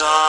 was on.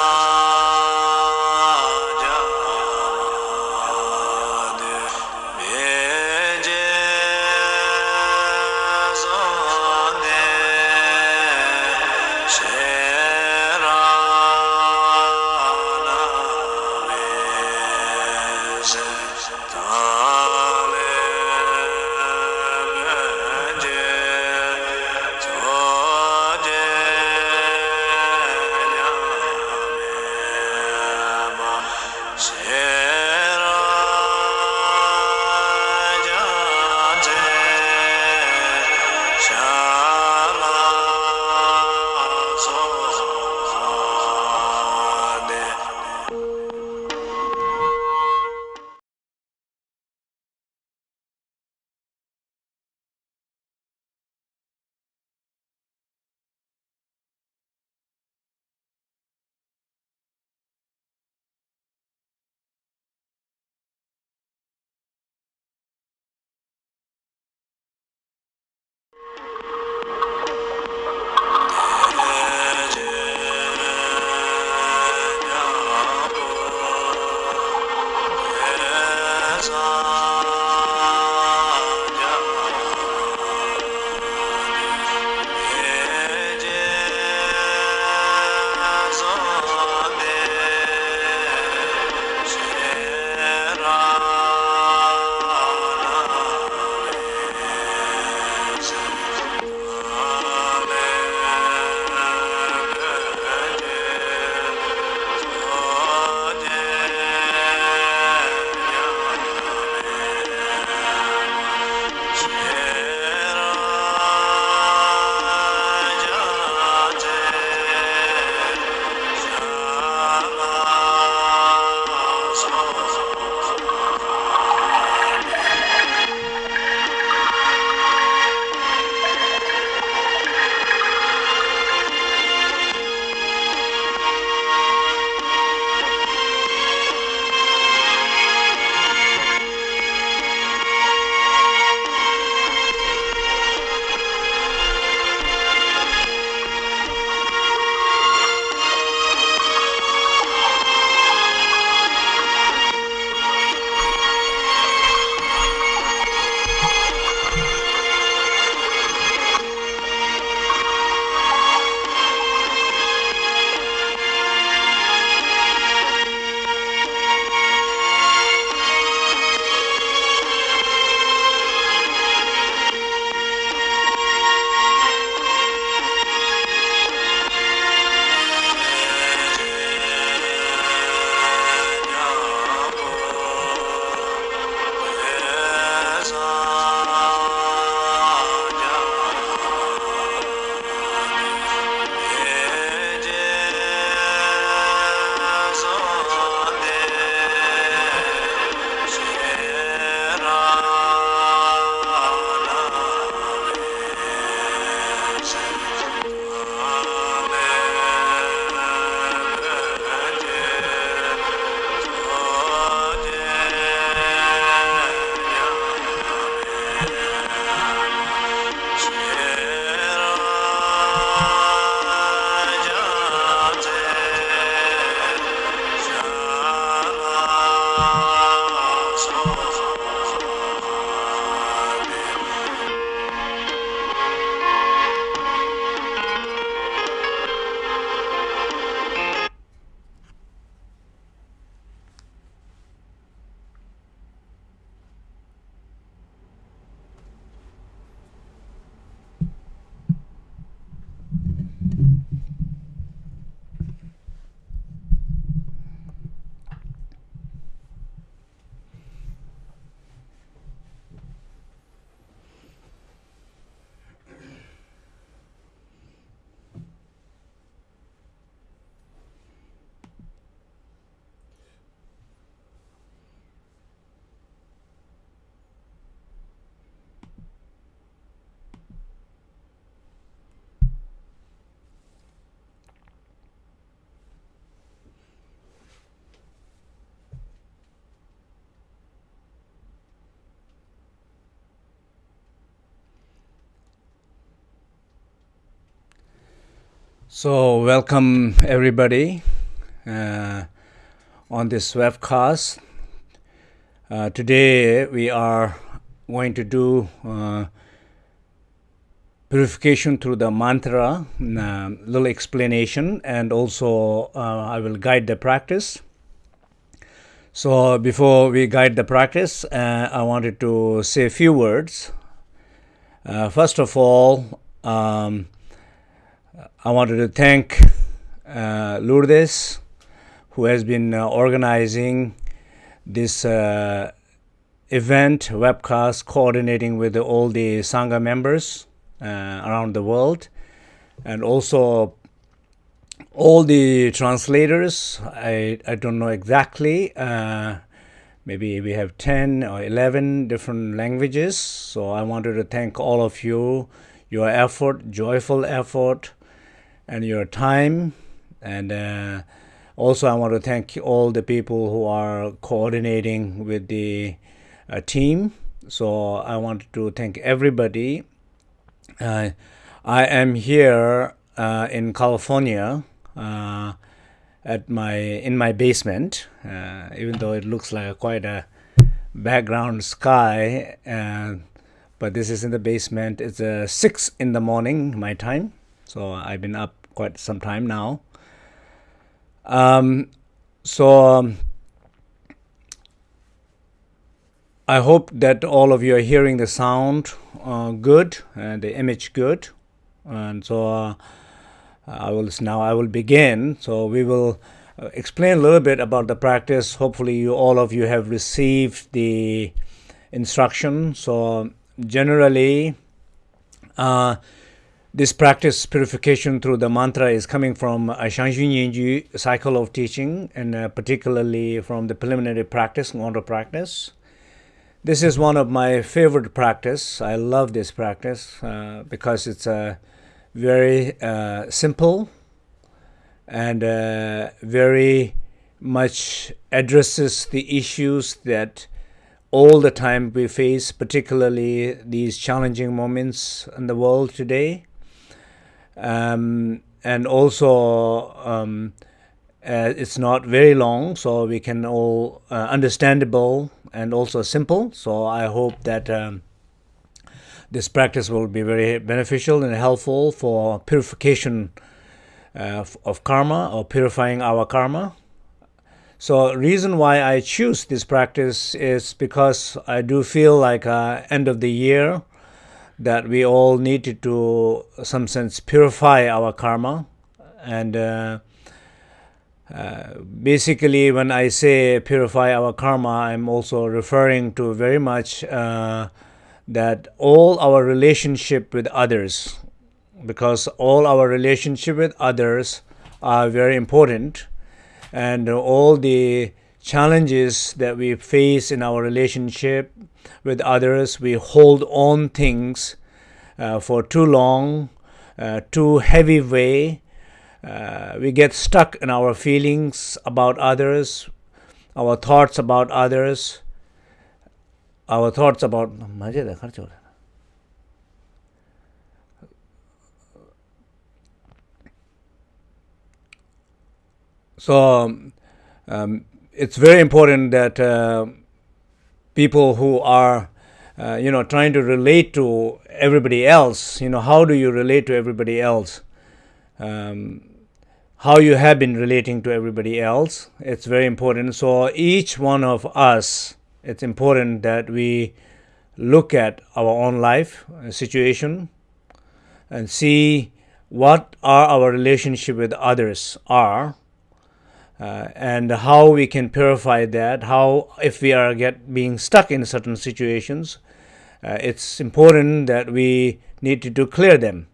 So, welcome everybody uh, on this webcast. Uh, today we are going to do uh, purification through the mantra, uh, little explanation, and also uh, I will guide the practice. So before we guide the practice, uh, I wanted to say a few words. Uh, first of all, um, I wanted to thank uh, Lourdes, who has been uh, organizing this uh, event, webcast, coordinating with all the Sangha members uh, around the world, and also all the translators. I, I don't know exactly. Uh, maybe we have 10 or 11 different languages. So I wanted to thank all of you, your effort, joyful effort, and your time. And uh, also, I want to thank all the people who are coordinating with the uh, team. So I want to thank everybody. Uh, I am here uh, in California uh, at my in my basement, uh, even though it looks like quite a background sky. But this is in the basement. It's uh, six in the morning my time, so I've been up quite some time now. Um, so um, I hope that all of you are hearing the sound uh, good and the image good, and so uh, I will now I will begin. So we will uh, explain a little bit about the practice. Hopefully, you all of you have received the instruction. So generally. Uh, this practice purification through the mantra is coming from Zhang Zhung Nyen Gyud cycle of teaching and uh, particularly from the preliminary practice, Ngondro practice. This is one of my favorite practice. I love this practice uh, because it's a very uh, simple and uh, very much addresses the issues that all the time we face, particularly these challenging moments in the world today um, and also um, uh, it's not very long so we can all uh, understandable and also simple. So i hope that um, this practice will be very beneficial and helpful for purification uh, of karma or purifying our karma. So reason why i choose this practice is because i do feel like uh, end of the year that we all need to, to some sense, purify our karma. And uh, uh, basically, when I say purify our karma, I'm also referring to very much uh, that all our relationship with others, because all our relationship with others are very important, and all the challenges that we face in our relationship with others, we hold on things uh, for too long, uh, too heavy way. Uh, we get stuck in our feelings about others, our thoughts about others, our thoughts about. So um, it's very important that uh, people who are, uh, you know, trying to relate to everybody else, you know, how do you relate to everybody else? Um, how you have been relating to everybody else. It's very important. So each one of us, it's important that we look at our own life uh, situation and see what are our relationship with others are uh, and how we can purify that how if we are get being stuck in certain situations uh, it's important that we need to, to clear them.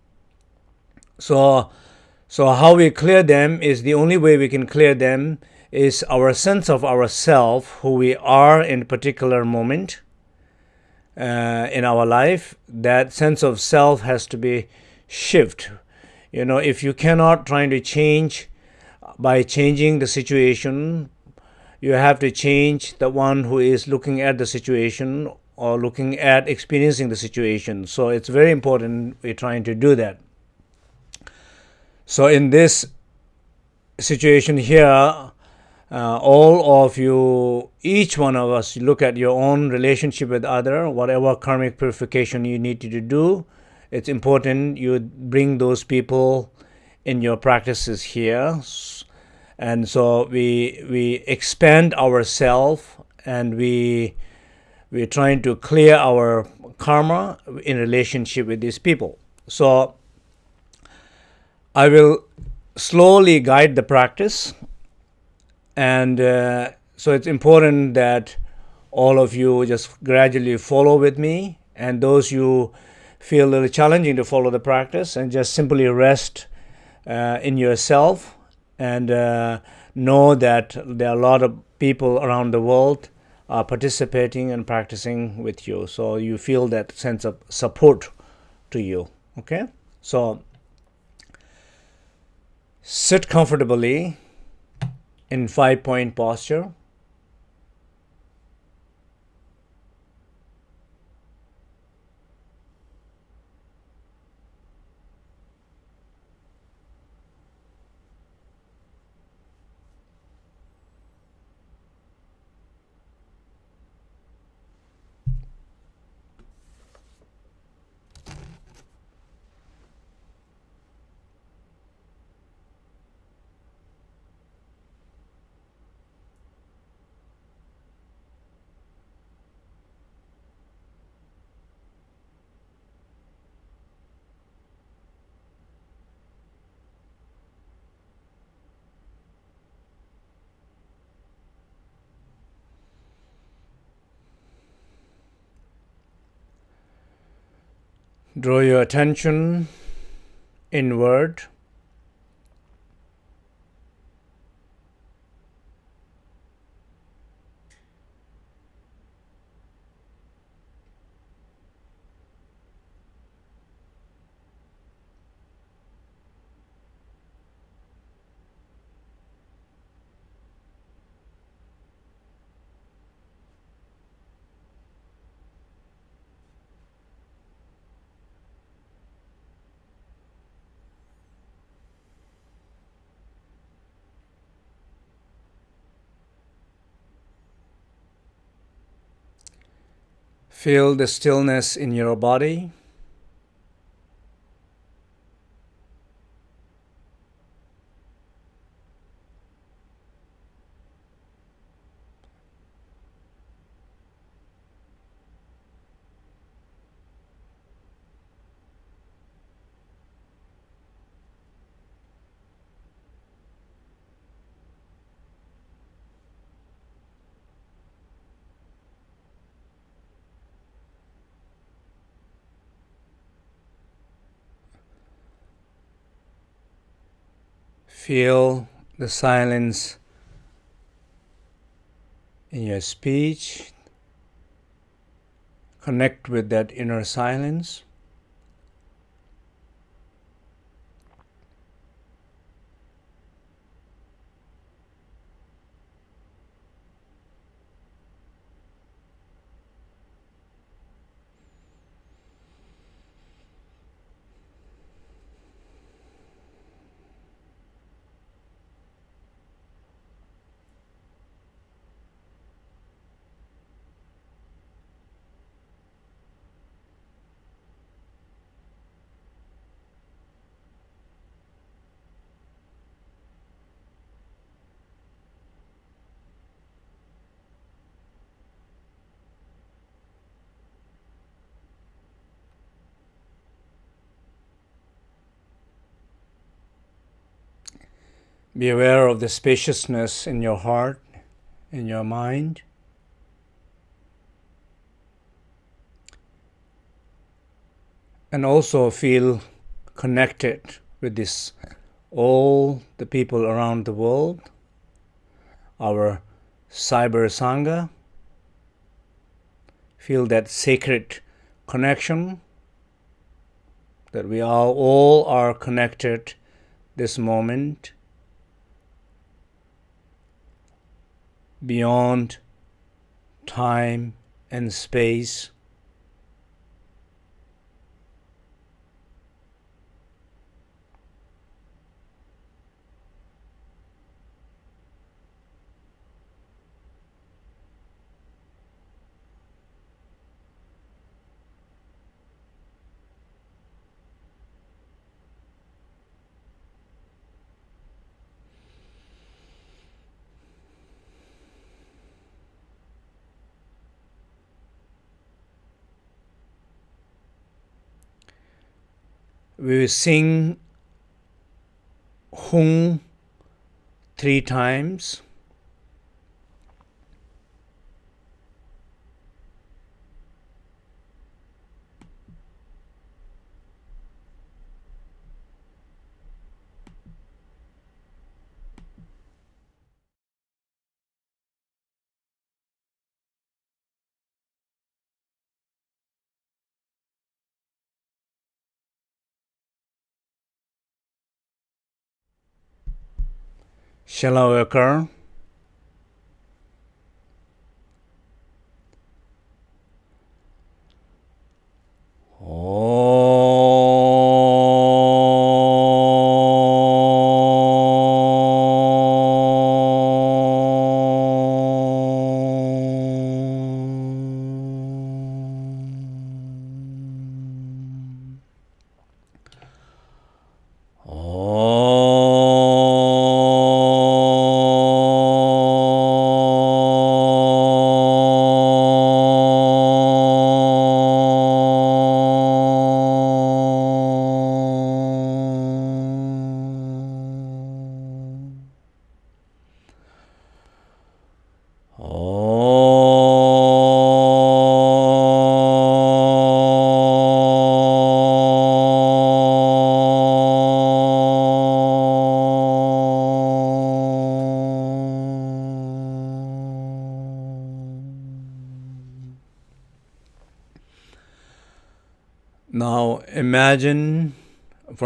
So so how we clear them is the only way we can clear them is our sense of ourself who we are in a particular moment uh, in our life. That sense of self has to be shift you know if you cannot trying to change by changing the situation, you have to change the one who is looking at the situation or looking at experiencing the situation. So it's very important we're trying to do that. So in this situation here, uh, all of you, each one of us, look at your own relationship with other, whatever karmic purification you need to do. It's important you bring those people in your practices here, and so we we expand ourselves and we we're trying to clear our karma in relationship with these people. So I will slowly guide the practice, and uh, so it's important that all of you just gradually follow with me, and those you feel a little challenging to follow the practice, and just simply rest uh, in yourself and uh, know that there are a lot of people around the world are participating and practicing with you. So you feel that sense of support to you okay? So sit comfortably in five point posture Draw your attention inward. Feel the stillness in your body. Feel the silence in your speech. Connect with that inner silence. Be aware of the spaciousness in your heart, in your mind. And also feel connected with this all the people around the world, our cyber sangha. Feel that sacred connection that we are all are connected this moment beyond time and space. We will sing Hung three times. Shenla Odkar?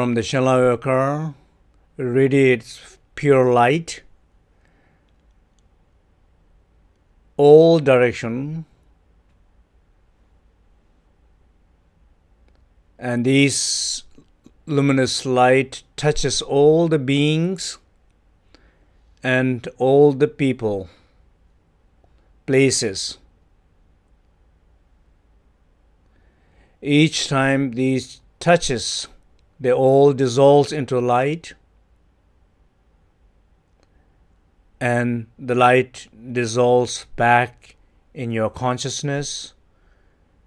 From the Shenla Odkar radiates pure light. All direction. And this luminous light touches all the beings and all the people places. Each time these touches, they all dissolve into light and the light dissolves back in your consciousness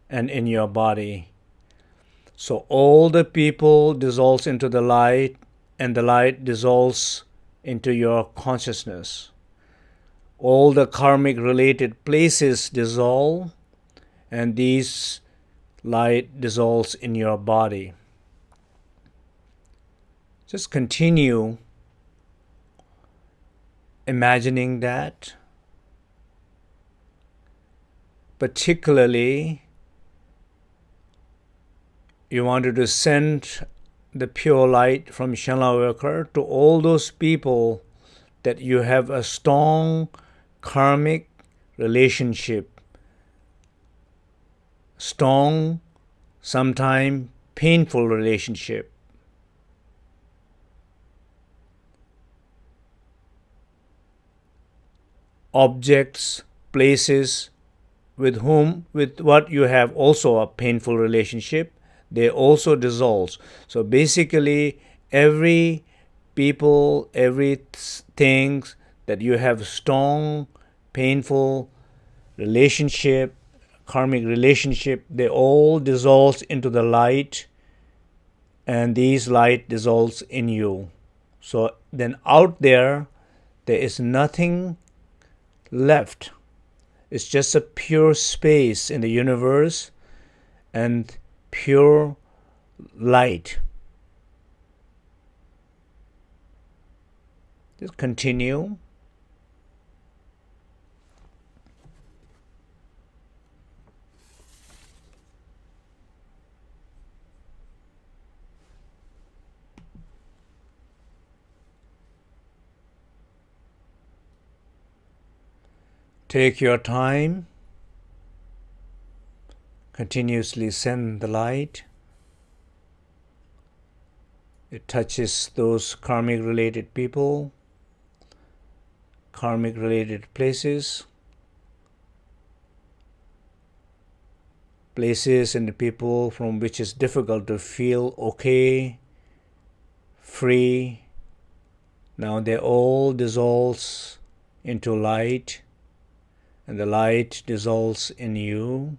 and in your body. So all the people dissolves into the light and the light dissolves into your consciousness. All the karmic related places dissolve and these light dissolves in your body. Just continue imagining that. Particularly, you wanted to send the pure light from Shenla Odkar to all those people that you have a strong karmic relationship strong, sometimes painful relationship. Objects, places with whom, with what you have also a painful relationship, they also dissolve. So basically, every people, every things that you have strong, painful relationship karmic relationship, they all dissolve into the light and these light dissolves in you. So then out there, there is nothing left. It's just a pure space in the universe and pure light. Just continue. Take your time. Continuously send the light. It touches those karmic related people, karmic related places, places and people from which it's difficult to feel okay, free. Now they all dissolves into light and the light dissolves in you.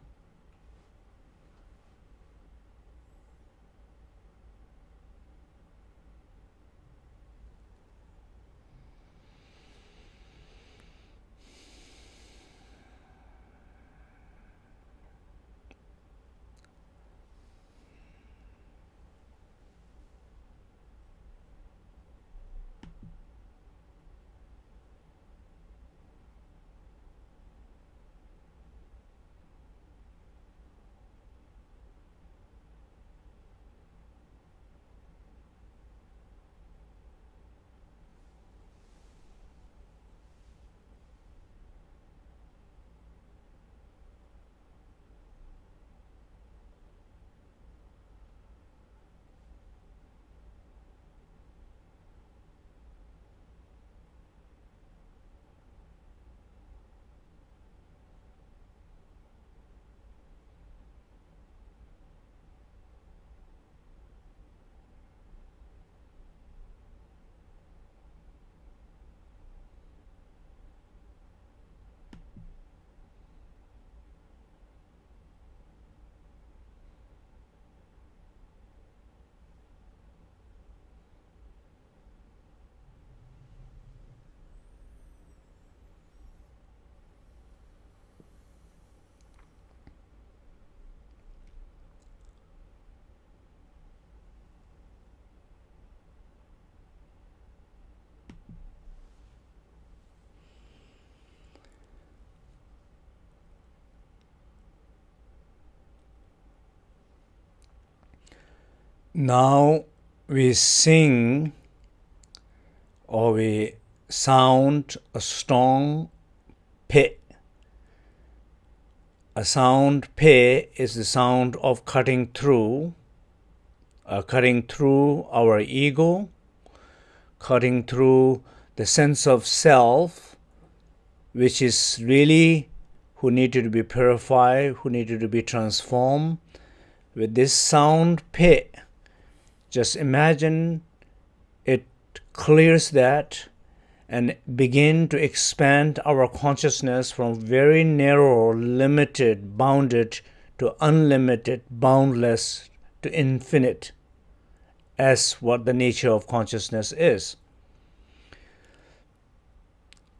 Now we sing or we sound a strong pe. A sound pe is the sound of cutting through, uh, cutting through our ego, cutting through the sense of self, which is really who needed to be purified, who needed to be transformed. With this sound pe, just imagine it clears that and begin to expand our consciousness from very narrow, limited, bounded to unlimited, boundless to infinite as what the nature of consciousness is.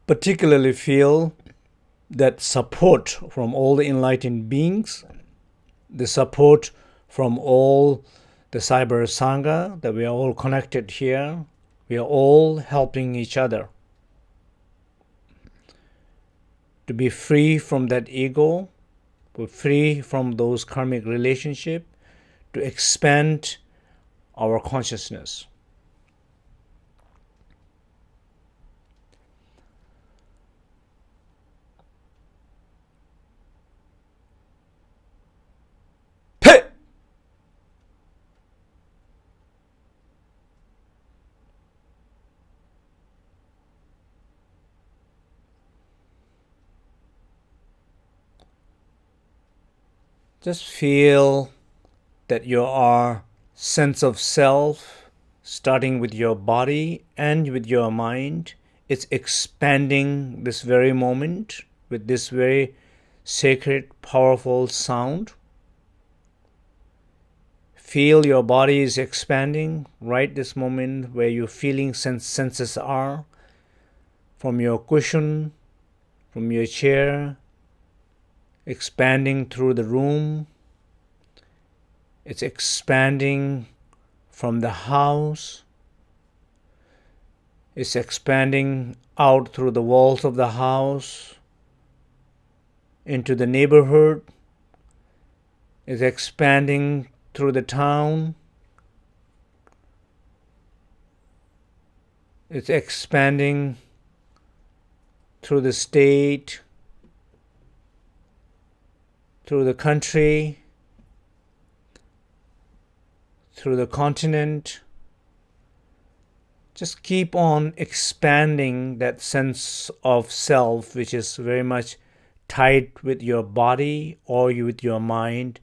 Particularly feel that support from all the enlightened beings, the support from all the cyber sangha, that we are all connected here, we are all helping each other to be free from that ego, to free from those karmic relationship, to expand our consciousness. Just feel that your sense of self, starting with your body and with your mind, is expanding this very moment with this very sacred, powerful sound. Feel your body is expanding right this moment where your feeling sense senses are from your cushion, from your chair, expanding through the room. It's expanding from the house. It's expanding out through the walls of the house into the neighborhood. It's expanding through the town. It's expanding through the state, through the country, through the continent. Just keep on expanding that sense of self, which is very much tied with your body or you with your mind.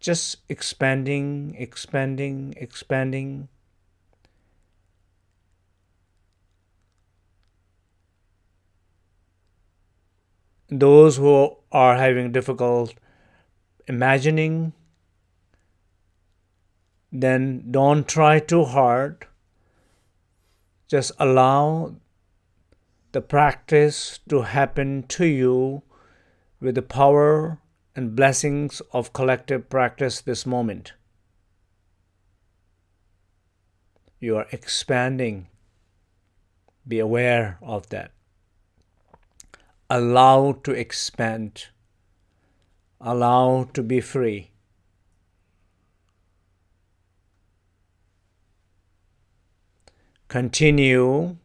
Just expanding, expanding, expanding. Those who are having difficult imagining, then don't try too hard. Just allow the practice to happen to you with the power and blessings of collective practice this moment. You are expanding. Be aware of that. Allow to expand allow to be free. Continue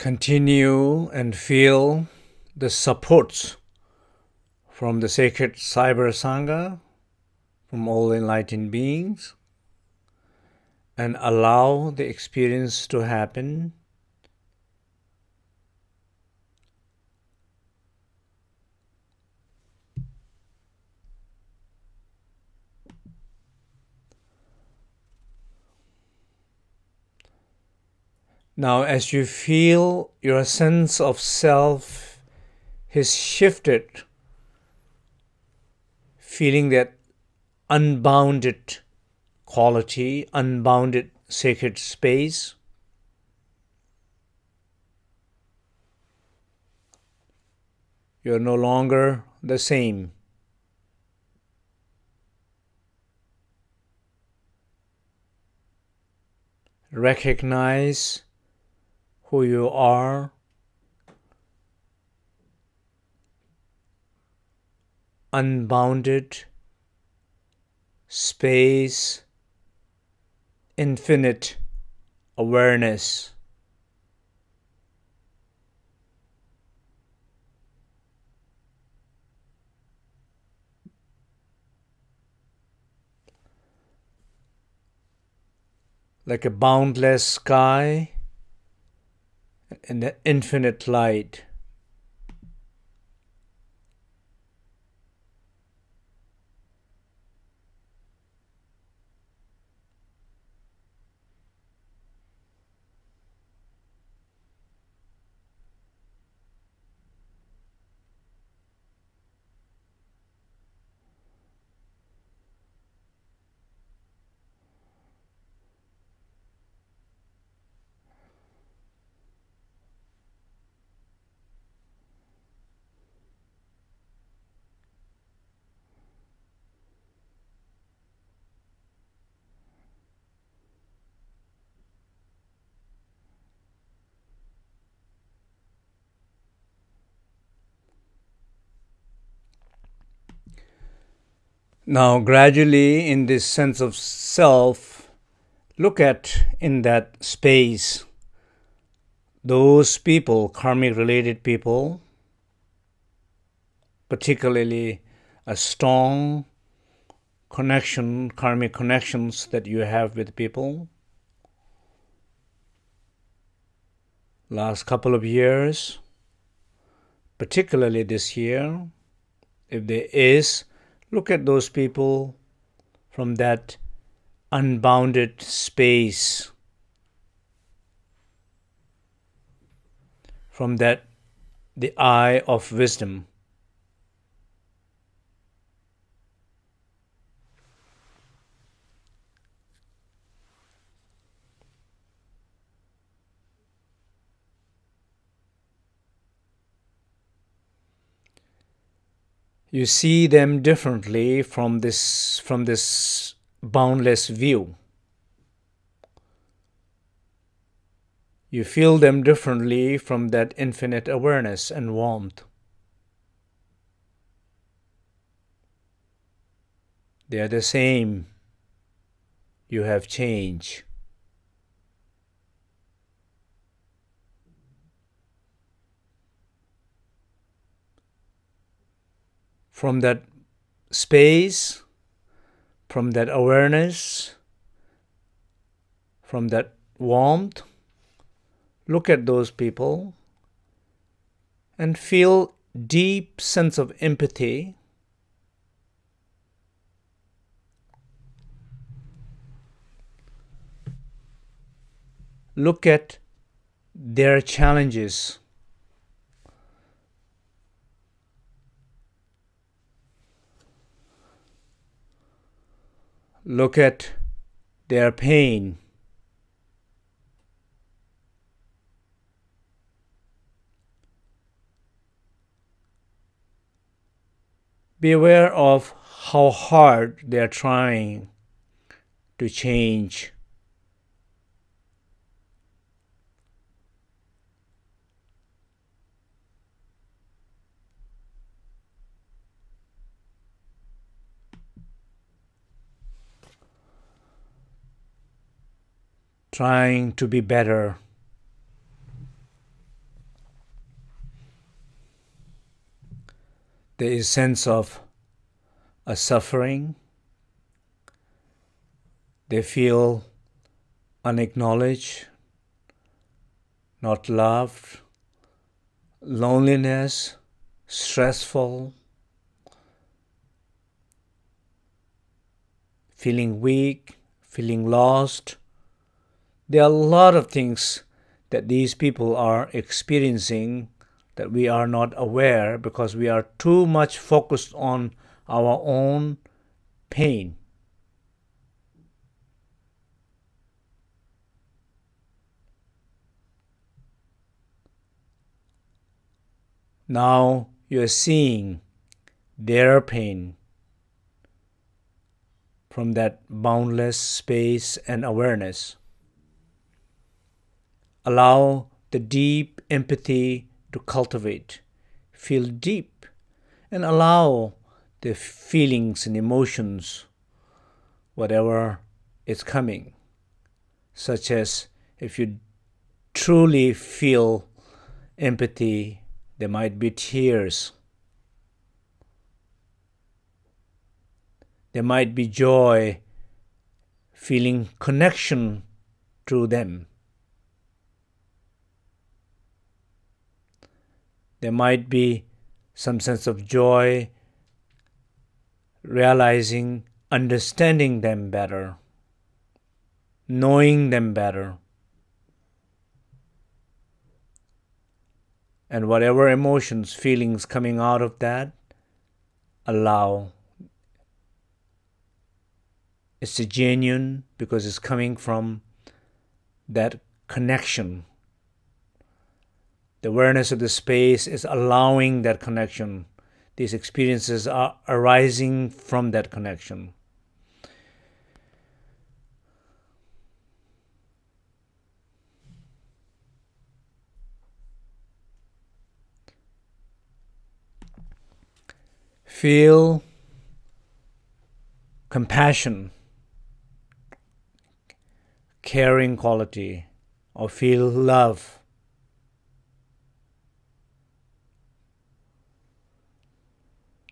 continue and feel the supports from the sacred Cyber Sangha, from all enlightened beings, and allow the experience to happen. Now, as you feel your sense of self has shifted, feeling that unbounded quality, unbounded sacred space, you're no longer the same. Recognize who you are. Unbounded space, infinite awareness. Like a boundless sky and the infinite light. Now, gradually, in this sense of self, look at in that space those people, karmic related people, particularly a strong connection, karmic connections that you have with people. Last couple of years, particularly this year, if there is Look at those people from that unbounded space, from that the eye of wisdom. You see them differently from this from this boundless view. You feel them differently from that infinite awareness and warmth. They are the same. You have changed from that space, from that awareness, from that warmth, look at those people and feel deep sense of empathy. Look at their challenges Look at their pain. Be aware of how hard they are trying to change. trying to be better. There is sense of a suffering. They feel unacknowledged, not loved, loneliness, stressful, feeling weak, feeling lost, there are a lot of things that these people are experiencing that we are not aware because we are too much focused on our own pain. Now you are seeing their pain from that boundless space and awareness. Allow the deep empathy to cultivate. Feel deep and allow the feelings and emotions, whatever is coming, such as if you truly feel empathy there might be tears. There might be joy, feeling connection to them. There might be some sense of joy, realizing, understanding them better, knowing them better. And whatever emotions, feelings coming out of that, allow. It's genuine because it's coming from that connection. The awareness of the space is allowing that connection. These experiences are arising from that connection. Feel compassion, caring quality, or feel love.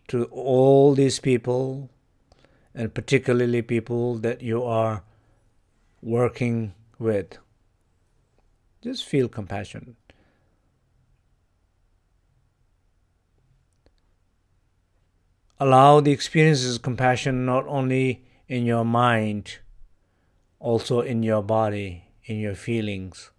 To all these people, and particularly people that you are working with, just feel compassion. Allow the experiences of compassion not only in your mind, also in your body, in your feelings.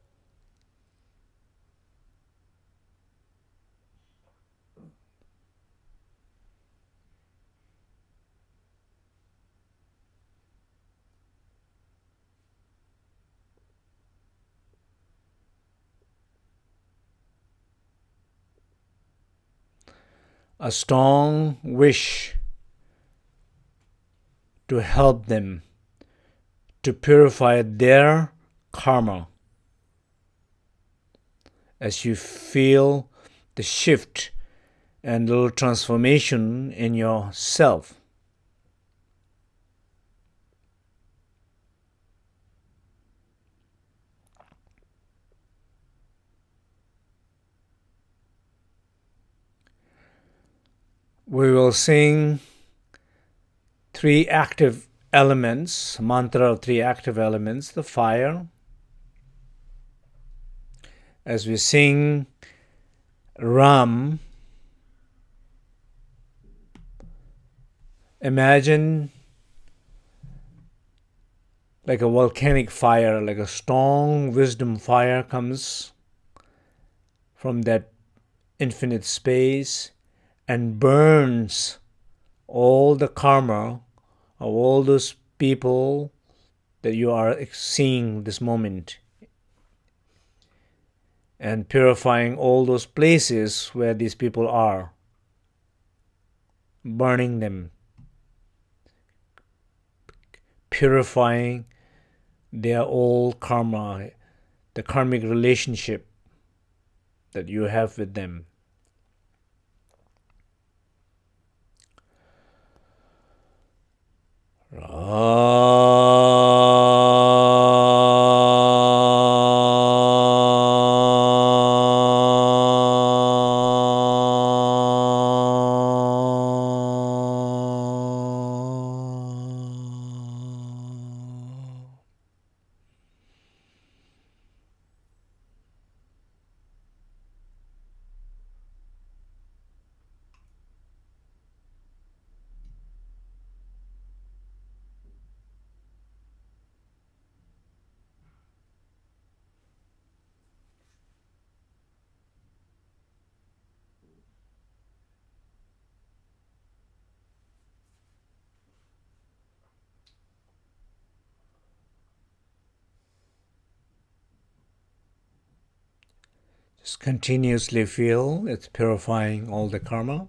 A strong wish to help them to purify their karma as you feel the shift and little transformation in yourself. We will sing three active elements, mantra of three active elements, the fire. As we sing Ram, imagine like a volcanic fire, like a strong wisdom fire comes from that infinite space and burns all the karma of all those people that you are seeing this moment. And purifying all those places where these people are, burning them, purifying their old karma, the karmic relationship that you have with them. Just continuously feel it's purifying all the karma.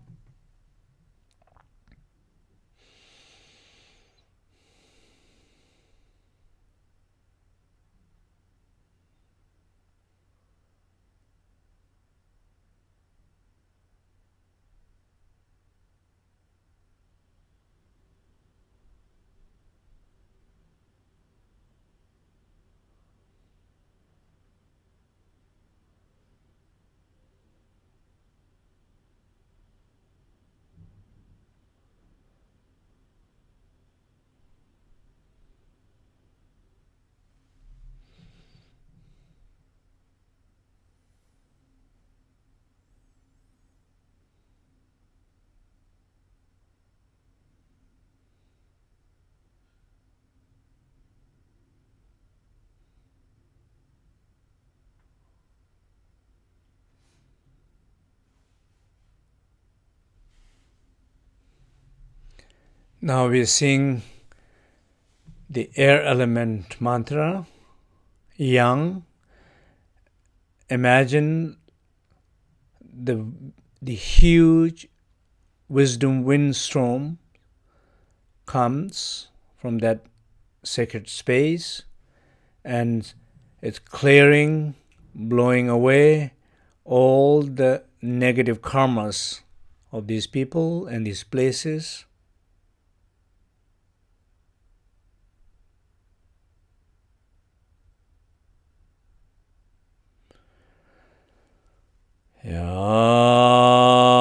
Now we sing the air element mantra, yang. Imagine the, the huge wisdom windstorm comes from that sacred space and it's clearing, blowing away all the negative karmas of these people and these places Ja.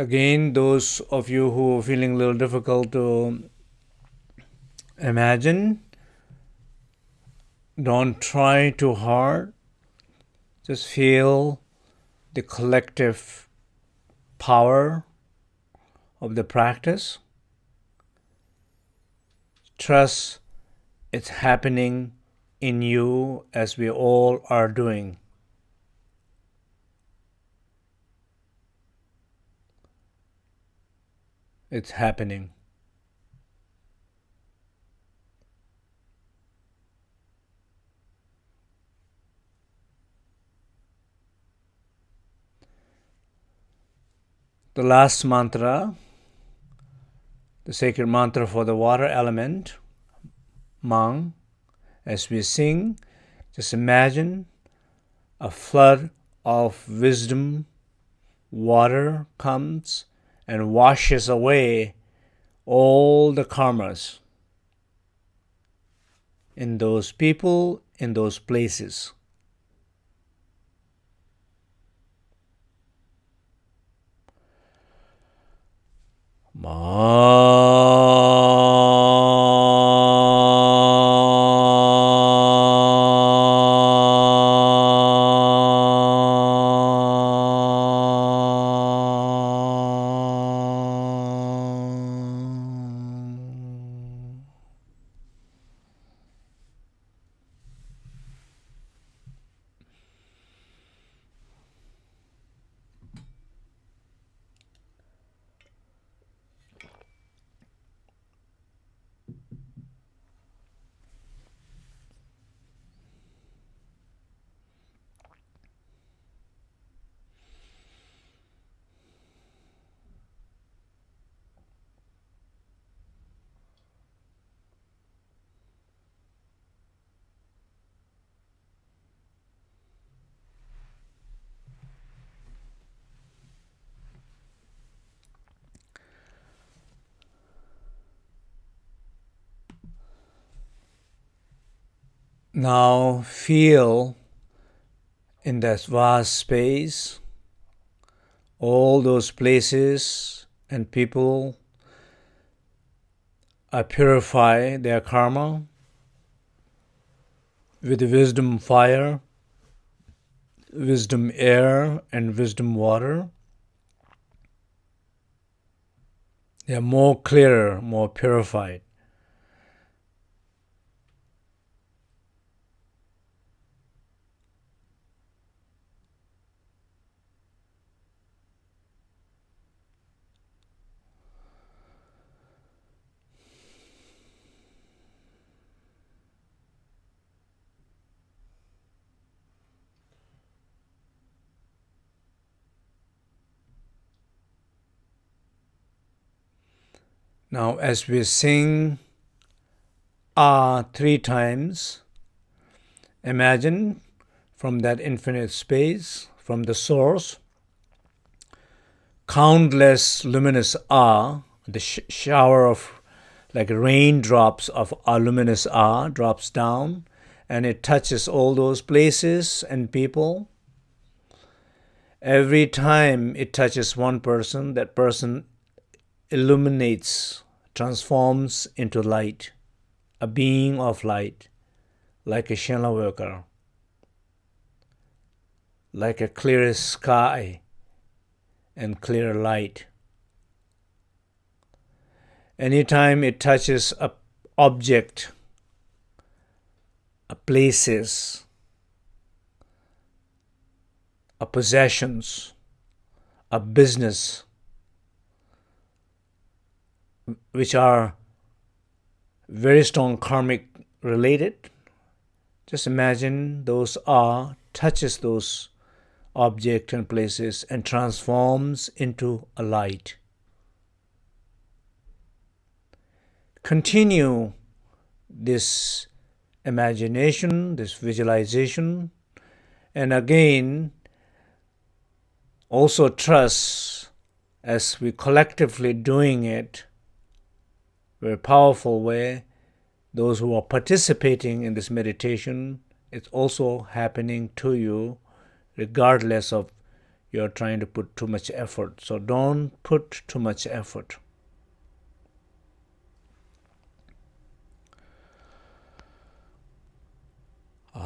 Again, those of you who are feeling a little difficult to imagine, don't try too hard. Just feel the collective power of the practice. Trust it's happening in you as we all are doing. It's happening. The last mantra, the sacred mantra for the water element, Mang, as we sing, just imagine a flood of wisdom, water comes and washes away all the karmas in those people, in those places. Ma Now feel in that vast space all those places and people are purify their karma with the wisdom fire, wisdom air, and wisdom water. They are more clearer, more purified. Now, as we sing Ah three times, imagine from that infinite space, from the source, countless luminous Ah, the sh- shower of like raindrops of luminous Ah drops down and it touches all those places and people. Every time it touches one person, that person illuminates, transforms into light, a being of light, like a Shenla Odkar, like a clear sky and clear light. Anytime it touches a object, a places, a possessions, a business, which are very strong karmic related. Just imagine those are touches those objects and places and transforms into a light. Continue this imagination, this visualization, and again also trust as we collectively doing it very powerful way. Those who are participating in this meditation, it's also happening to you regardless of you're trying to put too much effort. So don't put too much effort. Just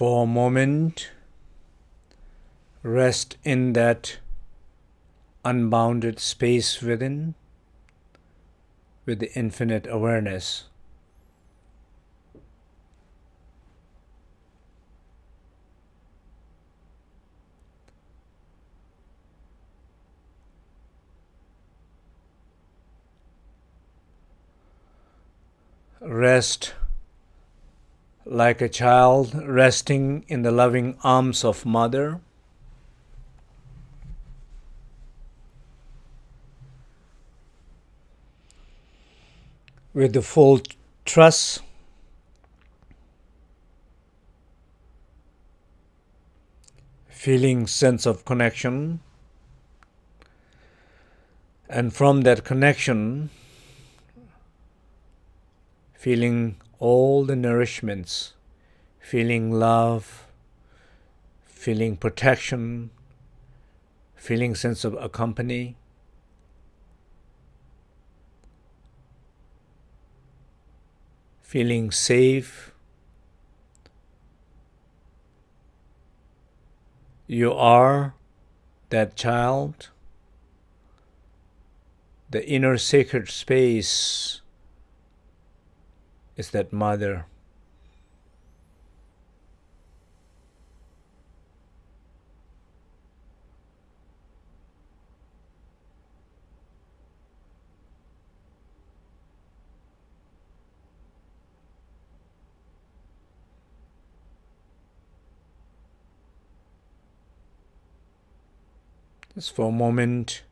for a moment, rest in that unbounded space within with the infinite awareness. Rest like a child resting in the loving arms of mother. With the full trust, feeling sense of connection, and from that connection, feeling all the nourishments, feeling love, feeling protection, feeling sense of accompany. Feeling safe. You are that child, the inner sacred space is that mother. Just for a moment,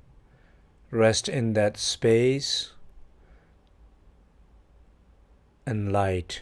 rest in that space and light.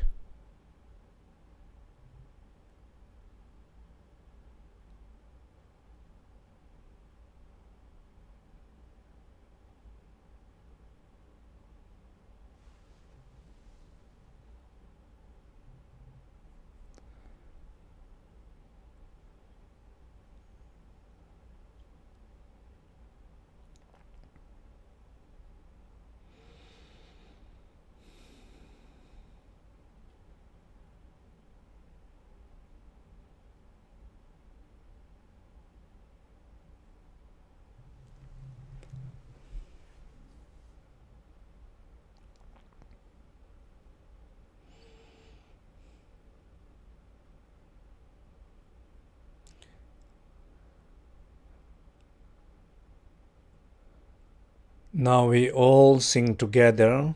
Now we all sing together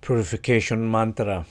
purification mantra.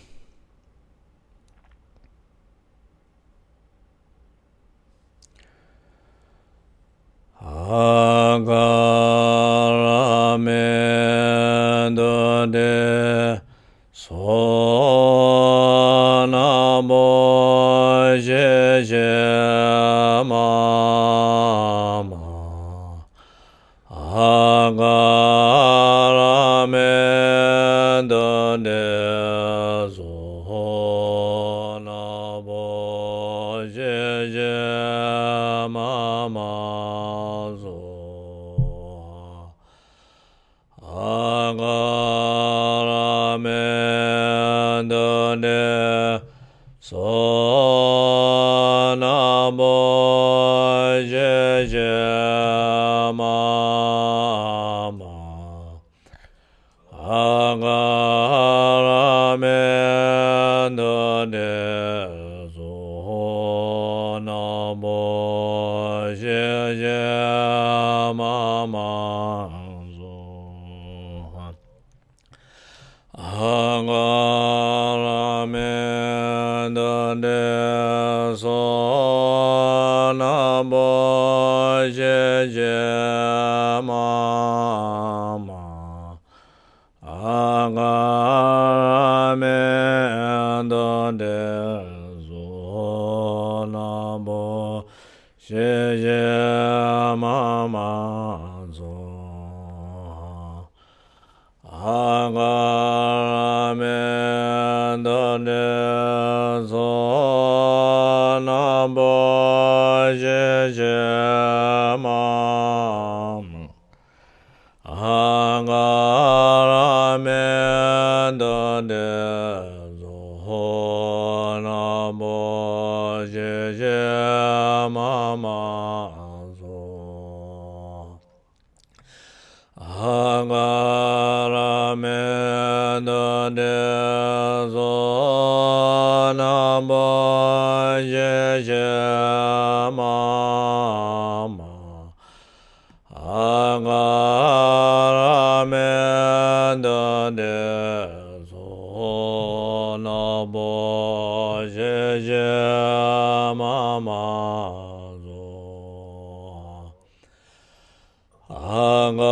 항아라멘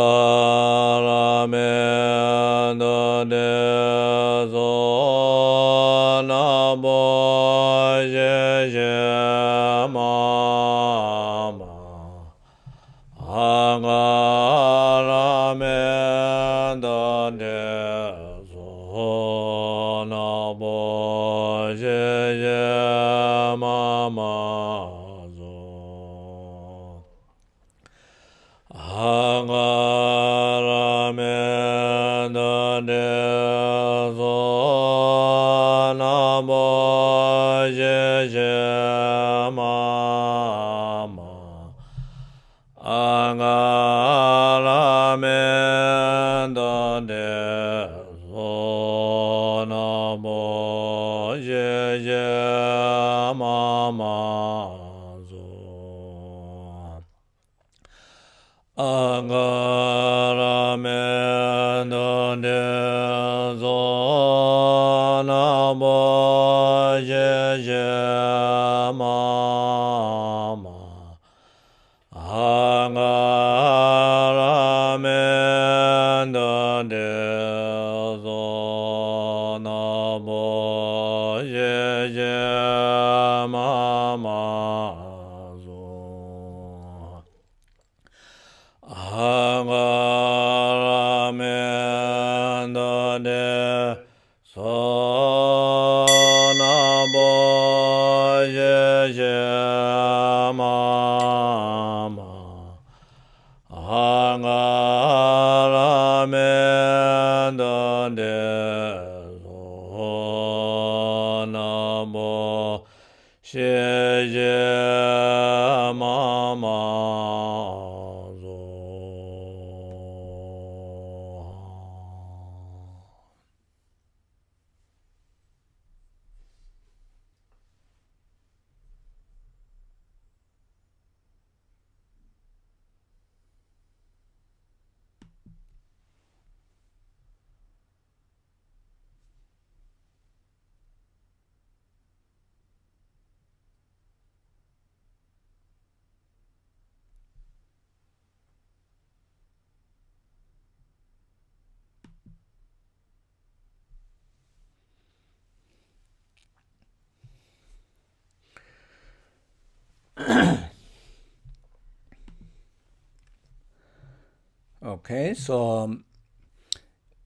Okay, so um,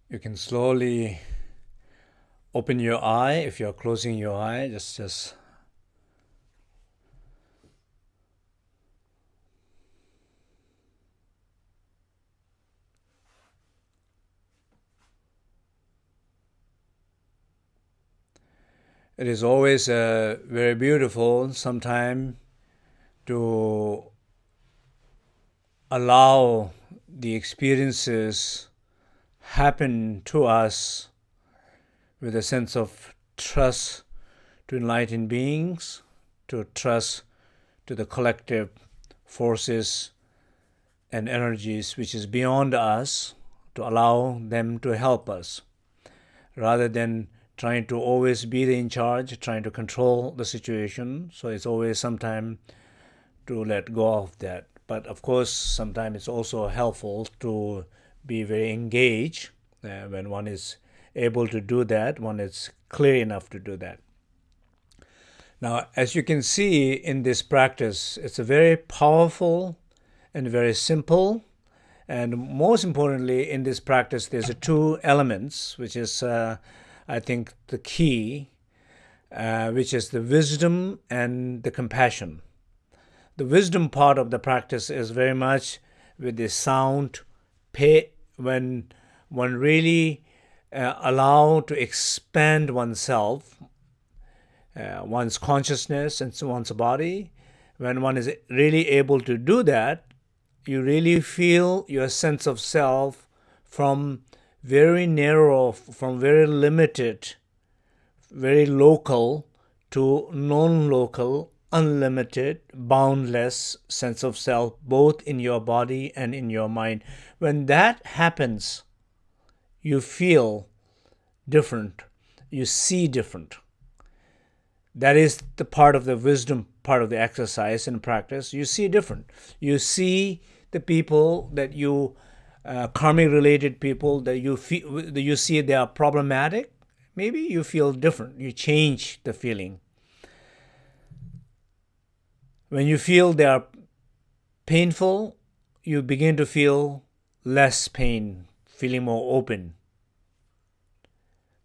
you can slowly open your eye. If you're closing your eye, just just it is always uh, very beautiful sometime to allow the experiences happen to us with a sense of trust to enlightened beings, to trust to the collective forces and energies which is beyond us, to allow them to help us, rather than trying to always be in charge, trying to control the situation. So it's always sometime to let go of that. But of course, sometimes it's also helpful to be very engaged uh, when one is able to do that, one is clear enough to do that. Now, as you can see in this practice, it's a very powerful and very simple. And most importantly, in this practice, there's a two elements, which is, uh, I think, the key, uh, which is the wisdom and the compassion. The wisdom part of the practice is very much with the sound, when one really uh, allow to expand oneself, uh, one's consciousness and one's body. When one is really able to do that, you really feel your sense of self from very narrow, from very limited, very local to non-local, unlimited, boundless sense of self, both in your body and in your mind. When that happens, you feel different, you see different. That is the part of the wisdom part of the exercise and practice. You see different. You see the people that you, uh, karmic related people that you feel, that you see they are problematic. Maybe you feel different. You change the feeling. When you feel they are painful, you begin to feel less pain, feeling more open.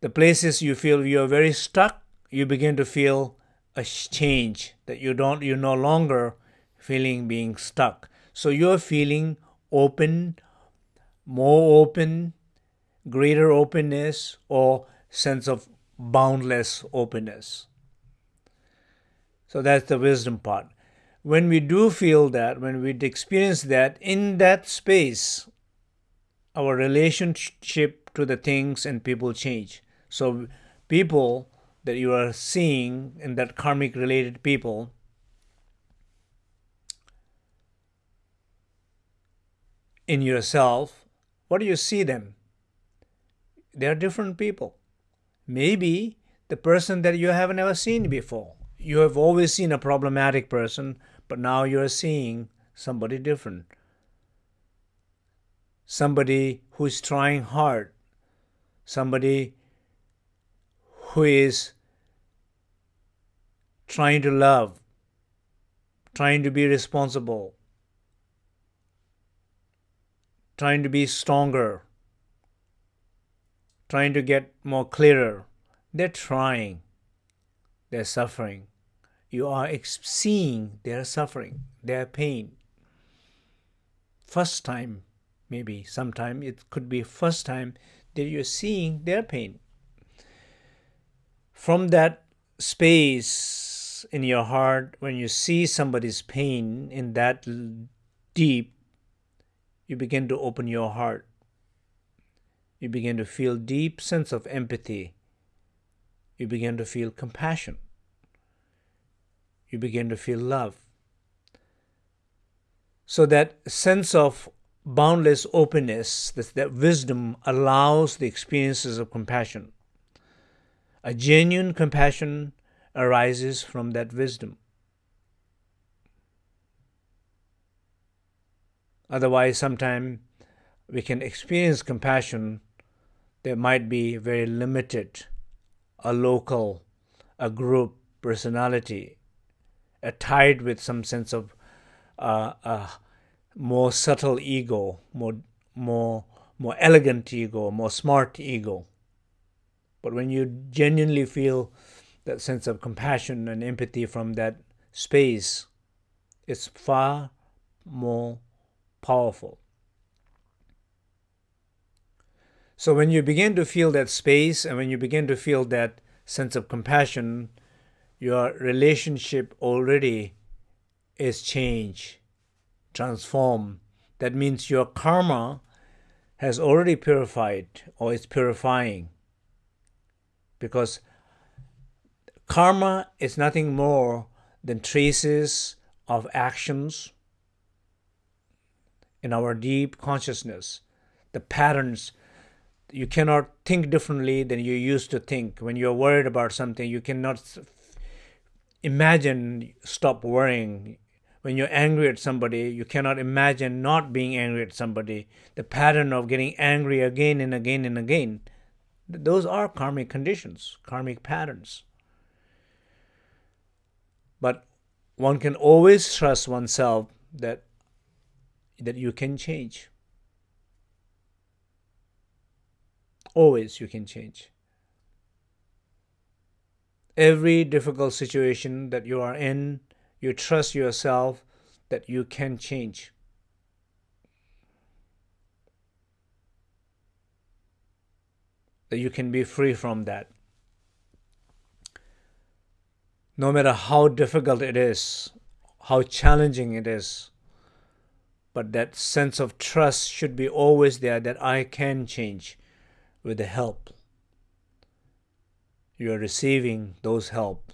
The places you feel you are very stuck, you begin to feel a change that you don't you're no longer feeling being stuck. So you're feeling open, more open, greater openness, or sense of boundless openness. So that's the wisdom part. When we do feel that, when we experience that, in that space, our relationship to the things and people change. So people that you are seeing in that karmic related people in yourself, what do you see them? They are different people. Maybe the person that you have never seen before. You have always seen a problematic person, but now you're seeing somebody different. Somebody who is trying hard. Somebody who is trying to love, trying to be responsible, trying to be stronger, trying to get more clearer. They're trying, they're suffering. You are seeing their suffering, their pain. First time, maybe sometime it could be first time that you're seeing their pain. From that space in your heart, when you see somebody's pain in that deep, you begin to open your heart. You begin to feel deep sense of empathy. You begin to feel compassion. You begin to feel love. So that sense of boundless openness, that, that wisdom allows the experiences of compassion. A genuine compassion arises from that wisdom. Otherwise, sometimes we can experience compassion that might be very limited, a local, a group personality, a tied with some sense of uh, a more subtle ego, more more more elegant ego, more smart ego. But when you genuinely feel that sense of compassion and empathy from that space, it's far more powerful. So when you begin to feel that space and when you begin to feel that sense of compassion, your relationship already is changed, transformed. That means your karma has already purified or is purifying because karma is nothing more than traces of actions in our deep consciousness, the patterns. You cannot think differently than you used to think. When you're worried about something, you cannot imagine stop worrying. When you're angry at somebody, you cannot imagine not being angry at somebody. The pattern of getting angry again and again and again those are karmic conditions, karmic patterns. But one can always trust oneself that that you can change. Always you can change. Every difficult situation that you are in, you trust yourself that you can change. that you can be free from that. No matter how difficult it is, how challenging it is, but that sense of trust should be always there that I can change with the help. You are receiving those help,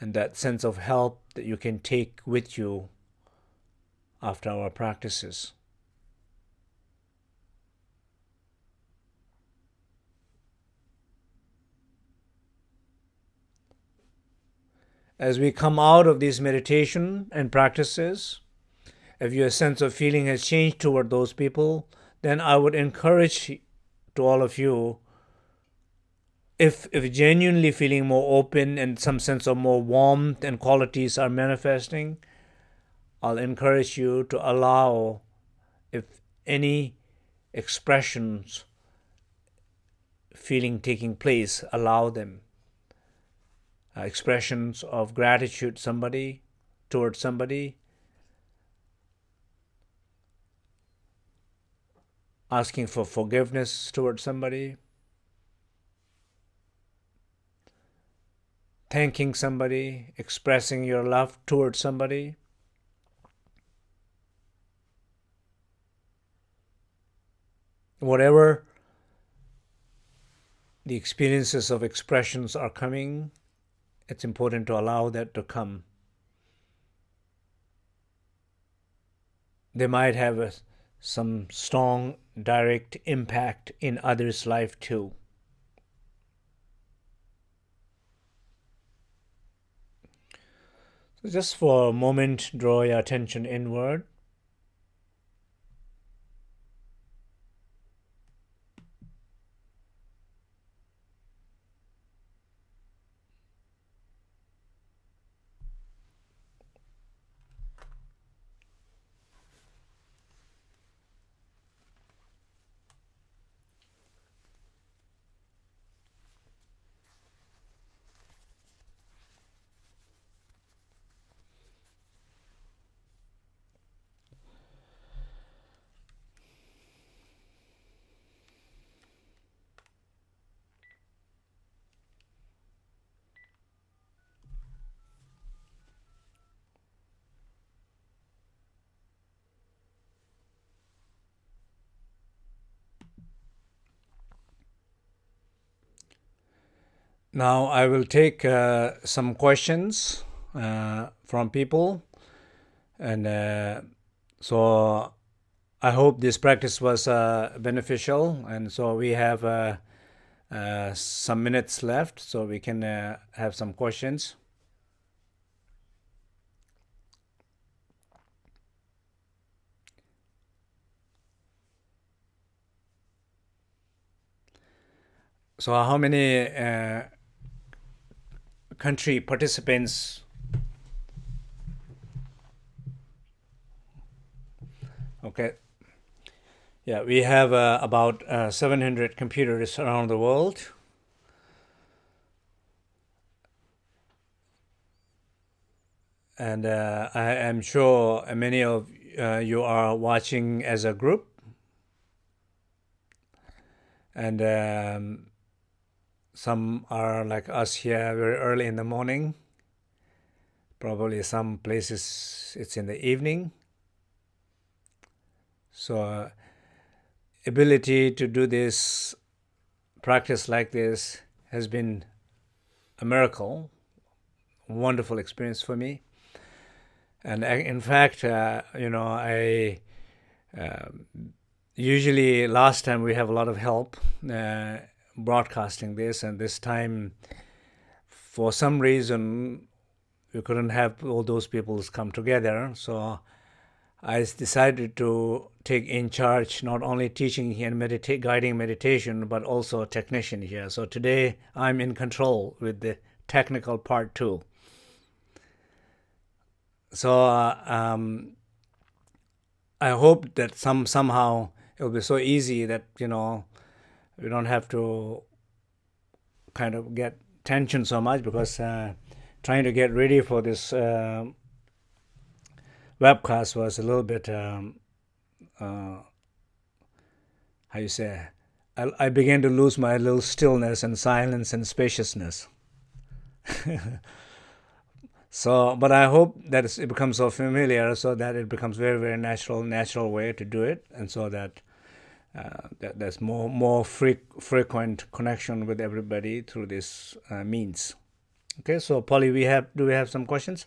and that sense of help that you can take with you after our practices. as we come out of this meditation and practices, if your sense of feeling has changed toward those people, then I would encourage to all of you if if genuinely feeling more open and some sense of more warmth and qualities are manifesting, I'll encourage you to allow if any expressions feeling taking place, allow them. Uh, expressions of gratitude somebody towards somebody. Asking for forgiveness towards somebody thanking somebody, expressing your love towards somebody. Whatever the experiences of expressions are coming, it's important to allow that to come. They might have a, some strong direct impact in others' life too. So just for a moment, draw your attention inward. Now I will take uh, some questions uh, from people, and uh, so I hope this practice was uh, beneficial. And so we have uh, uh, some minutes left, so we can have some questions. So how many country participants. Okay. Yeah we have uh, about uh, 700 computers around the world. And uh, I am sure many of uh, you are watching as a group. And um, some are like us here very early in the morning. Probably some places it's in the evening. So uh, ability to do this practice like this has been a miracle, wonderful experience for me. And in fact, uh, you know, I uh, usually last time we have a lot of help. Uh, broadcasting this, and this time, for some reason, we couldn't have all those people come together. So I decided to take in charge not only teaching and medita- guiding meditation, but also a technician here. So today I'm in control with the technical part too. So uh, um, I hope that some somehow it will be so easy that you know we don't have to kind of get tension so much because uh, trying to get ready for this uh, webcast was a little bit um, uh, how you say I, I began to lose my little stillness and silence and spaciousness. So but i hope that it becomes so familiar so that it becomes very very natural natural way to do it and so that that there's more more frequent connection with everybody through this uh, means. Okay, so Polly, we have do we have some questions?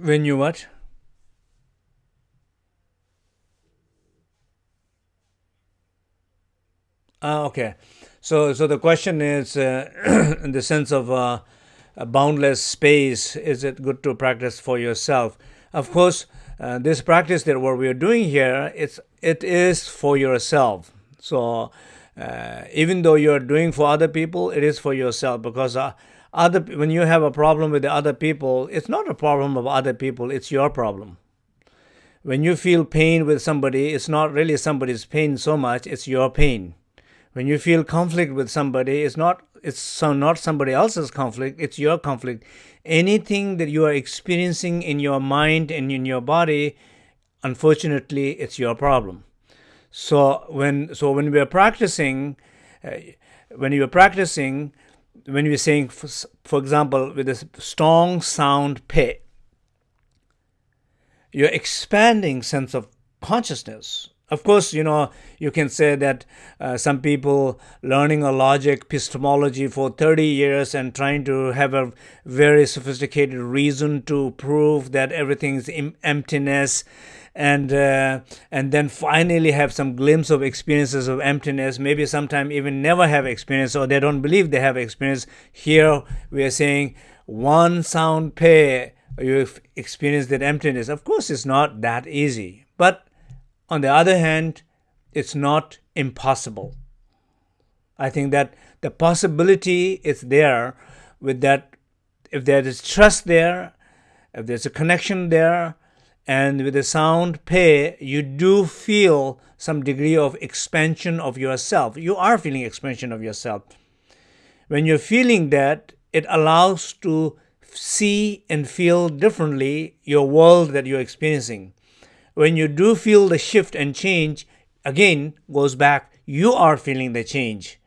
When you what? Ah, okay. So, so the question is, uh, in the sense of uh, a boundless space, is it good to practice for yourself? Of course, uh, this practice that what we are doing here, it's it is for yourself. So, uh, even though you are doing for other people, it is for yourself because uh, other when you have a problem with the other people, it's not a problem of other people; it's your problem. When you feel pain with somebody, it's not really somebody's pain so much; it's your pain. When you feel conflict with somebody, it's not it's so not somebody else's conflict; it's your conflict. Anything that you are experiencing in your mind and in your body, unfortunately, it's your problem. So when so when we are practicing, uh, when you are practicing, when we're saying, for, for example, with a strong sound pe, you're expanding sense of consciousness. Of course, you know, you can say that uh, some people learning a logic epistemology for 30 years and trying to have a very sophisticated reason to prove that everything's emptiness and uh, and then finally have some glimpse of experiences of emptiness maybe sometime even never have experience or they don't believe they have experience. Here we are saying one sound pe you've experienced that emptiness. Of course it's not that easy but on the other hand it's not impossible. I think that the possibility is there with that if there is trust there if there's a connection there and with the sound pe you do feel some degree of expansion of yourself. You are feeling expansion of yourself. When you're feeling that it allows to see and feel differently your world that you're experiencing. When you do feel the shift and change again goes back you are feeling the change.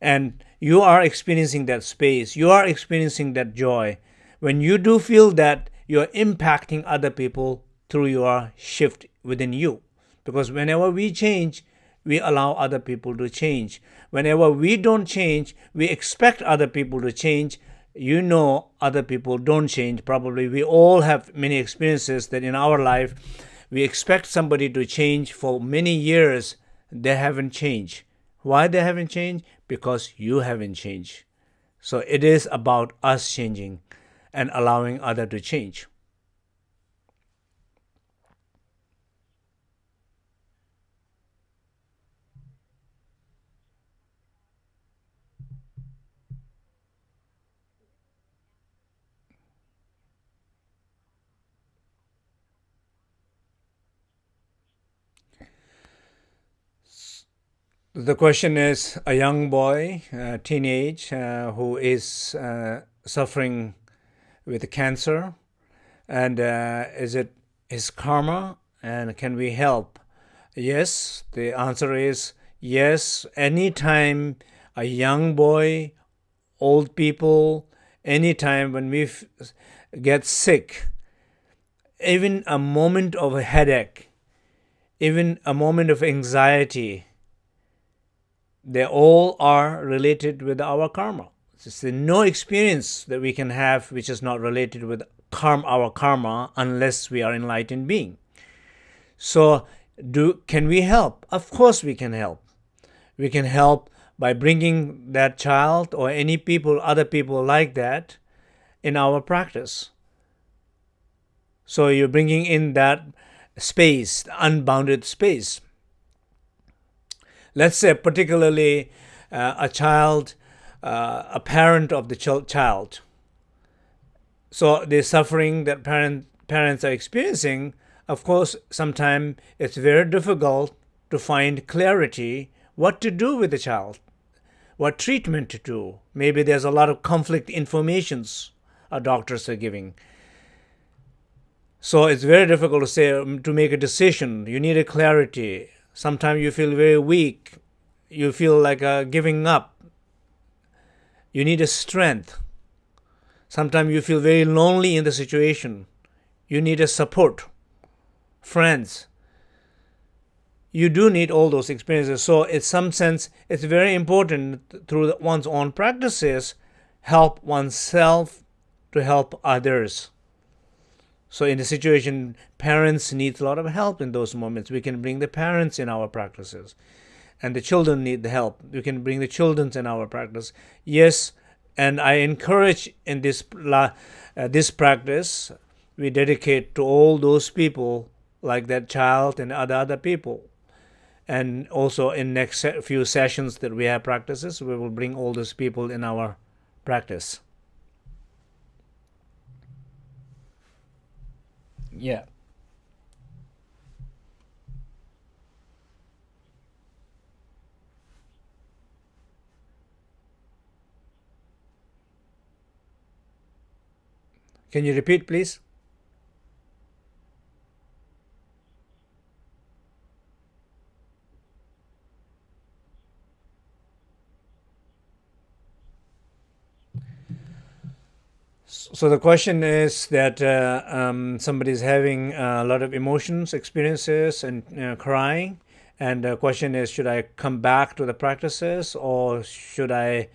And you are experiencing that space. You are experiencing that joy. When you do feel that you're impacting other people through your shift within you. Because whenever we change, we allow other people to change. Whenever we don't change, we expect other people to change. You know, other people don't change. Probably we all have many experiences that in our life we expect somebody to change for many years. They haven't changed. Why they haven't changed? Because you haven't changed. So it is about us changing and allowing other to change. The question is a young boy, uh, teenage, uh, who is uh, suffering with cancer, and uh, is it his karma, and can we help? Yes, the answer is yes. Anytime a young boy, old people, anytime when we get sick, even a moment of a headache, even a moment of anxiety, they all are related with our karma. It's no experience that we can have which is not related with karma, our karma unless we are enlightened being. So, do can we help? Of course, we can help. We can help by bringing that child or any people, other people like that, in our practice. So you're bringing in that space, unbounded space let's say particularly uh, a child, uh, a parent of the ch- child. So the suffering that parent, parents are experiencing, of course, sometimes it's very difficult to find clarity what to do with the child, what treatment to do. Maybe there's a lot of conflict informations our doctors are giving. So it's very difficult to say to make a decision. You need a clarity. Sometimes you feel very weak. You feel like uh, giving up. You need a strength. Sometimes you feel very lonely in the situation. You need a support, friends. You do need all those experiences. So, in some sense, it's very important through one's own practices, help oneself to help others. So in the situation, parents need a lot of help in those moments. We can bring the parents in our practices. And the children need the help. We can bring the children in our practice. Yes, and I encourage in this uh, this practice, we dedicate to all those people like that child and other other people. and also in next few sessions that we have practices we will bring all those people in our practice yeah Can you repeat, please? So the question is that uh, um, somebody is having a lot of emotions, experiences, and uh, crying. And the question is, should I come back to the practices or should I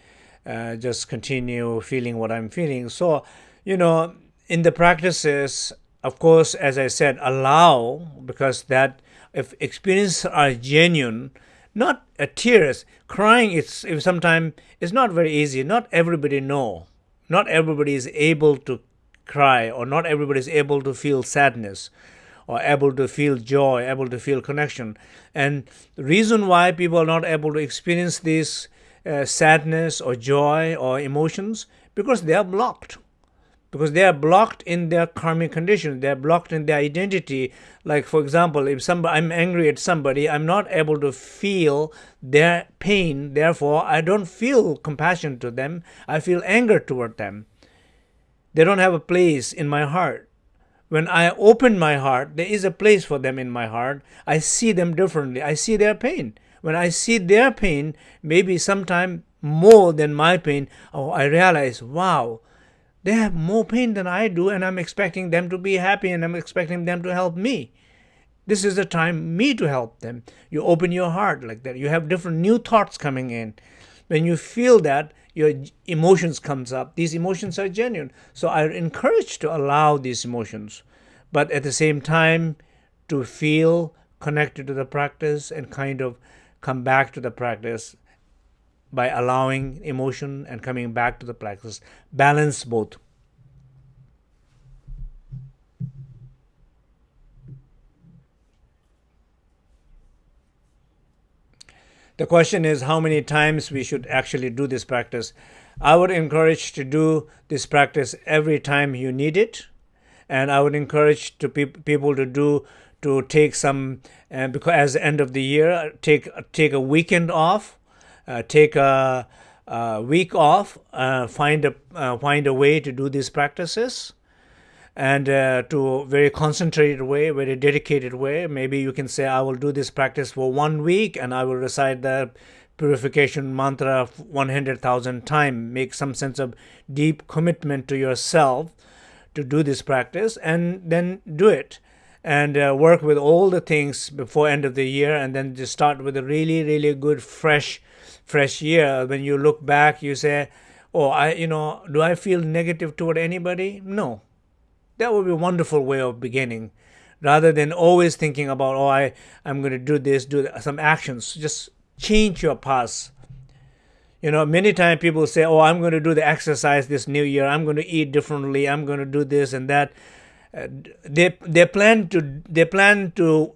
uh, just continue feeling what I'm feeling? So, you know, in the practices, of course, as I said, allow because that if experiences are genuine, not a tears, crying. It's sometimes it's not very easy. Not everybody know. Not everybody is able to cry, or not everybody is able to feel sadness, or able to feel joy, able to feel connection. And the reason why people are not able to experience this uh, sadness or joy or emotions because they are blocked because they are blocked in their karmic conditions. They are blocked in their identity. Like for example if somebody i'm angry at somebody i'm not able to feel their pain. Therefore i don't feel compassion to them. I feel anger toward them. They don't have a place in my heart. When i open my heart there is a place for them in my heart. I see them differently. I see their pain. When i see their pain maybe sometime more than my pain oh i realize wow they have more pain than I do, and I'm expecting them to be happy and I'm expecting them to help me. This is the time me to help them. You open your heart like that. You have different new thoughts coming in. When you feel that, your emotions comes up. These emotions are genuine. So I encourage to allow these emotions, but at the same time to feel connected to the practice and kind of come back to the practice by allowing emotion and coming back to the practice. Balance both. The question is how many times we should actually do this practice. I would encourage to do this practice every time you need it. And I would encourage to pe- people to do to take some uh, because as the end of the year take take a weekend off take a, a, week off, uh, find a uh, find a way to do these practices, and uh, to a very concentrated way, very dedicated way. Maybe you can say, I will do this practice for one week, and I will recite the purification mantra 100,000 times. Make some sense of deep commitment to yourself to do this practice, and then do it and uh, work with all the things before end of the year and then just start with a really really good fresh fresh year when you look back you say oh i you know do i feel negative toward anybody? No. That would be a wonderful way of beginning rather than always thinking about oh i i'm going to do this do some actions. Just change your past. You know many times people say oh i'm going to do the exercise this new year. I'm going to eat differently. I'm going to do this and that. Uh, they they plan to they plan to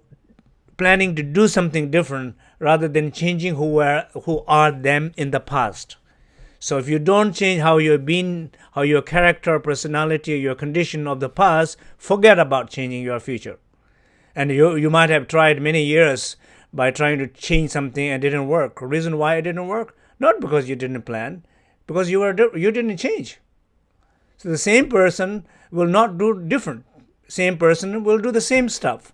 planning to do something different rather than changing who are who are them in the past. So if you don't change how you've been, how your character, personality, your condition of the past, forget about changing your future. And you you might have tried many years by trying to change something and didn't work. Reason why it didn't work? Not because you didn't plan, because you were you didn't change. So the same person will not do different. Same person will do the same stuff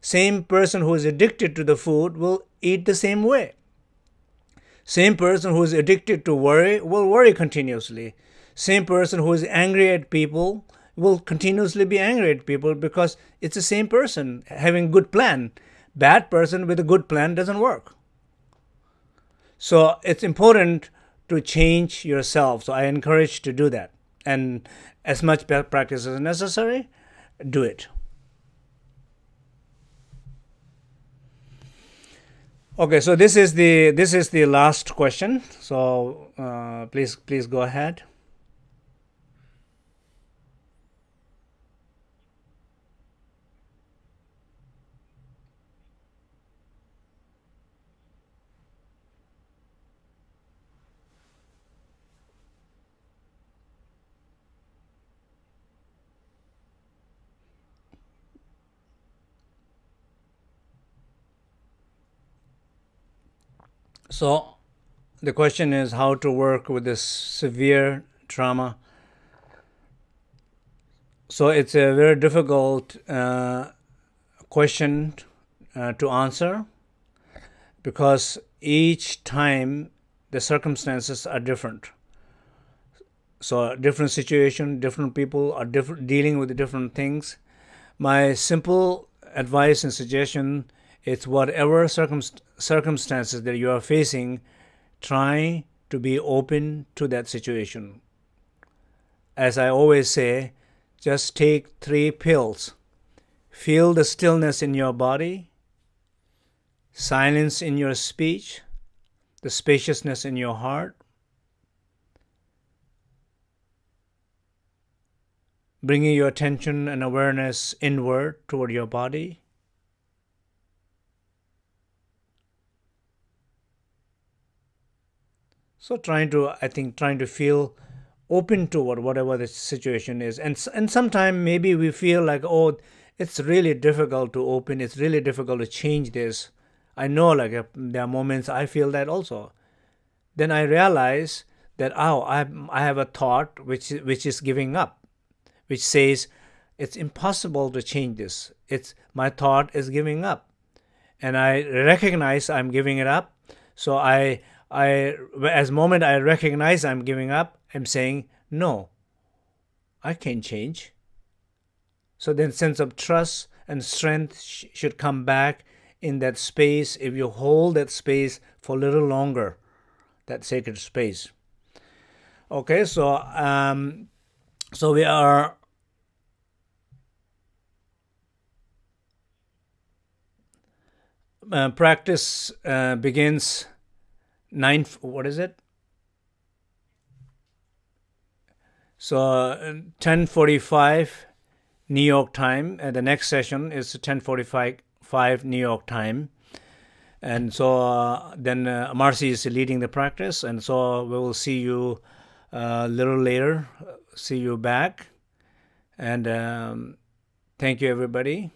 same person who is addicted to the food will eat the same way. Same person who is addicted to worry will worry continuously. Same person who is angry at people will continuously be angry at people because it's the same person having good plan. Bad person with a good plan doesn't work. So it's important to change yourself. So I encourage to do that. And as much practice as necessary, do it. Okay, so this is the this is the last question. So uh, please please go ahead. So the question is how to work with this severe trauma. So it's a very difficult uh, question uh, to answer because each time the circumstances are different. So different situation, different people are different dealing with different things. My simple advice and suggestion is whatever circumst- circumstances that you are facing, try to be open to that situation. As I always say, just take three pills. Feel the stillness in your body, silence in your speech, the spaciousness in your heart. Bringing your attention and awareness inward toward your body. So trying to, I think, trying to feel open toward whatever the situation is, and and sometimes maybe we feel like, oh, it's really difficult to open. It's really difficult to change this. I know, like uh, there are moments I feel that also. Then I realize that oh, I I have a thought which which is giving up, which says it's impossible to change this. It's my thought is giving up, and I recognize I'm giving it up. So I I as moment I recognize I'm giving up, I'm saying no. I can't change. So then sense of trust and strength sh- should come back in that space if you hold that space for a little longer, that sacred space. Okay, so um, so we are uh, practice uh, begins nine. What is it? So ten forty five New York time, and the next session is ten forty five New York time. And so uh, then uh, Marcy is leading the practice, and so we will see you a little later. See you back, and um, thank you everybody.